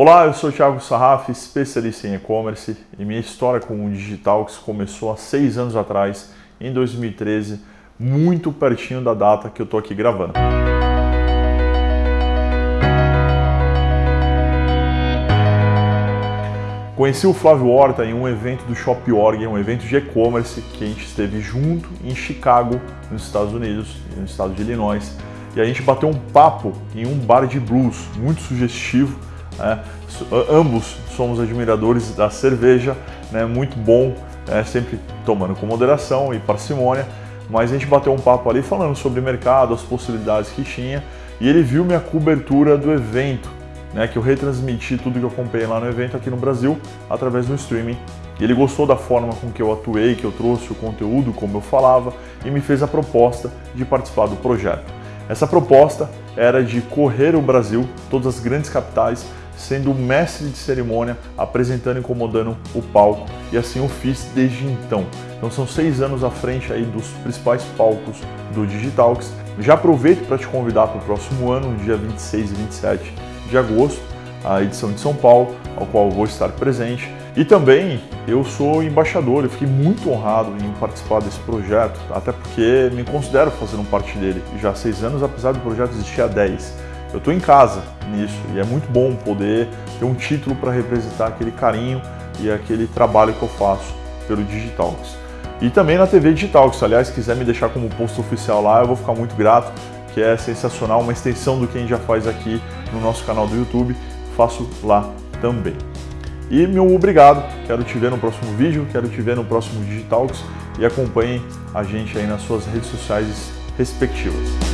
Olá, eu sou o Thiago Sarraf, especialista em e-commerce e minha história com o digital que começou há seis anos atrás, em 2013, muito pertinho da data que eu estou aqui gravando. Conheci o Flávio Horta em um evento do Shop.org, um evento de e-commerce que a gente esteve junto em Chicago, nos Estados Unidos, no estado de Illinois, e a gente bateu um papo em um bar de blues muito sugestivo né? Ambos somos admiradores da cerveja, né? muito bom, né? sempre tomando com moderação e parcimônia, mas a gente bateu um papo ali falando sobre mercado, as possibilidades que tinha, e ele viu minha cobertura do evento, né? que eu retransmiti tudo que eu comprei lá no evento aqui no Brasil através do streaming. E ele gostou da forma com que eu atuei, que eu trouxe o conteúdo, como eu falava, e me fez a proposta de participar do projeto. Essa proposta era de correr o Brasil, todas as grandes capitais, sendo mestre de cerimônia, apresentando e incomodando o palco, e assim eu fiz desde então. Então são seis anos à frente aí dos principais palcos do Digitalks. Já aproveito para te convidar para o próximo ano, dia 26 e 27 de agosto, a edição de São Paulo, ao qual vou estar presente. E também eu sou embaixador, eu fiquei muito honrado em participar desse projeto, até porque me considero fazendo parte dele já há seis anos, apesar do projeto existir há 10 eu estou em casa nisso e é muito bom poder ter um título para representar aquele carinho e aquele trabalho que eu faço pelo Digitalks. E também na TV Digitalks, aliás, se quiser me deixar como post oficial lá, eu vou ficar muito grato, que é sensacional, uma extensão do que a gente já faz aqui no nosso canal do YouTube, faço lá também. E meu obrigado, quero te ver no próximo vídeo, quero te ver no próximo Digitalks e acompanhem a gente aí nas suas redes sociais respectivas.